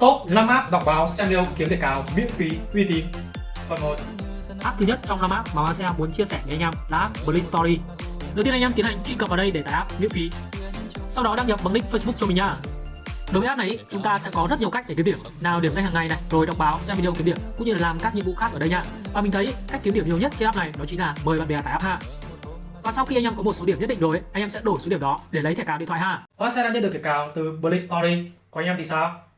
Top 5 app đọc báo xem video kiếm tiền cao miễn phí uy tín. Phần 1. App thứ nhất trong 5 app mà Hoa Xe muốn chia sẻ với anh em là app Blink Story. Đầu tiên anh em tiến hành truy cập vào đây để tải app miễn phí. Sau đó đăng nhập bằng link Facebook cho mình nha. Đối với app này chúng ta sẽ có rất nhiều cách để kiếm điểm. Nào điểm danh hàng ngày này, rồi đọc báo, xem video kiếm điểm cũng như là làm các nhiệm vụ khác ở đây nha. Và mình thấy cách kiếm điểm nhiều nhất trên app này đó chính là mời bạn bè tải app ha. Và sau khi anh em có một số điểm nhất định rồi, anh em sẽ đổi số điểm đó để lấy thẻ cào điện thoại ha. Hoa sẽ đã nhận được thẻ cào từ Blink Story. Còn anh em thì sao?